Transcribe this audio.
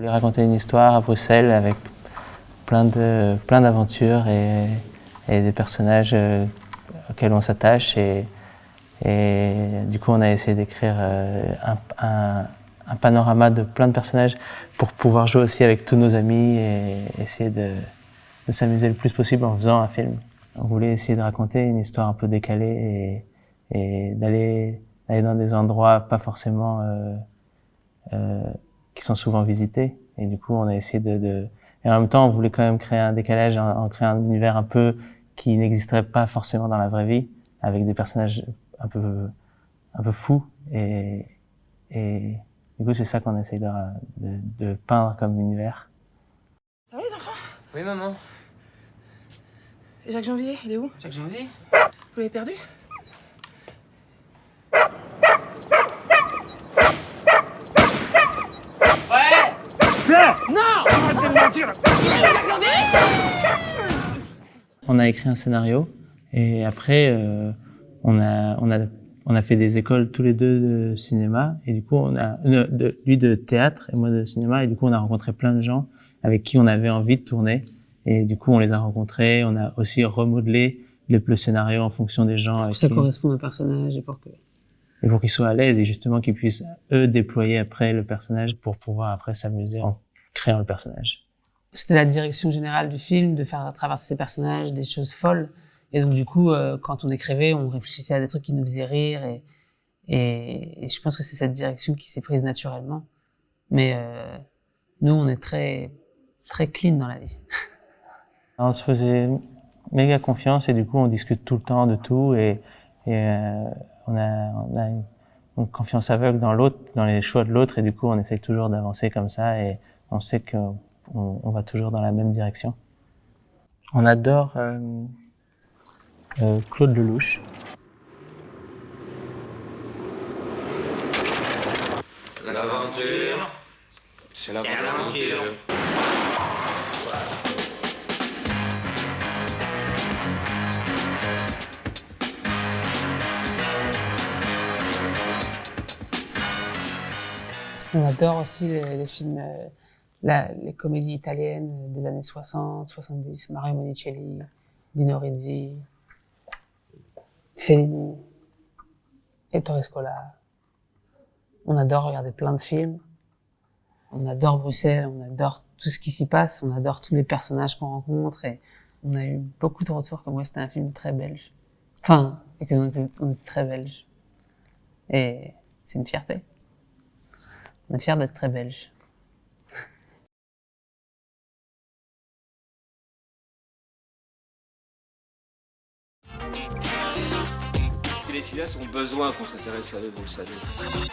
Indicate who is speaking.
Speaker 1: voulais raconter une histoire à Bruxelles avec plein de plein d'aventures et, et, des personnages euh, auxquels on s'attache et, et, du coup on a essayé d'écrire euh, un, un, panorama de plein de personnages pour pouvoir jouer aussi avec tous nos amis et essayer de, de s'amuser le plus possible en faisant un film. On voulait essayer de raconter une histoire un peu décalée et, et d'aller aller dans des endroits pas forcément euh, euh, qui sont souvent visités. Et du coup, on a essayé de, de, Et en même temps, on voulait quand même créer un décalage, en, en créer un univers un peu qui n'existerait pas forcément dans la vraie vie, avec des personnages un peu, un peu fous. Et, et du coup, c'est ça qu'on essaye de, de, de, peindre comme univers.
Speaker 2: Ça va les enfants?
Speaker 3: Oui, maman.
Speaker 2: Et Jacques Janvier, il est où?
Speaker 3: Jacques Janvier?
Speaker 2: Vous l'avez perdu?
Speaker 1: On a écrit un scénario et après euh, on a on a on a fait des écoles tous les deux de cinéma et du coup on a euh, de, lui de théâtre et moi de cinéma et du coup on a rencontré plein de gens avec qui on avait envie de tourner et du coup on les a rencontrés on a aussi remodelé le, le scénario en fonction des gens
Speaker 4: pour que ça qui... correspond au personnage et pour que
Speaker 1: et pour qu'ils soient à l'aise et justement qu'ils puissent eux déployer après le personnage pour pouvoir après s'amuser en créant le personnage.
Speaker 4: C'était la direction générale du film de faire traverser ces personnages des choses folles et donc du coup euh, quand on écrivait on réfléchissait à des trucs qui nous faisaient rire et et, je pense que c'est cette direction qui s'est prise naturellement mais euh, nous on est très très clean dans la vie.
Speaker 1: on se faisait méga confiance et du coup on discute tout le temps de tout et, et euh, on a, on a une confiance aveugle dans l'autre, dans les choix de l'autre, et du coup, on essaye toujours d'avancer comme ça, et on sait qu'on on va toujours dans la même direction. On adore euh, euh, Claude Lelouch.
Speaker 5: L'aventure, c'est l'aventure.
Speaker 4: On adore aussi les, les films, euh, la, les comédies italiennes des années 60, 70, Mario Monicelli, Dino Rizzi, Fellini, Ettore Scola. On adore regarder plein de films. On adore Bruxelles, on adore tout ce qui s'y passe, on adore tous les personnages qu'on rencontre et on a eu beaucoup de retours comme moi c'était un film très belge. Enfin, et que on était, très belge. Et c'est une fierté. On est fiers d'être très belges.
Speaker 6: Les filles ont besoin qu'on s'intéresse à eux, vous le savez.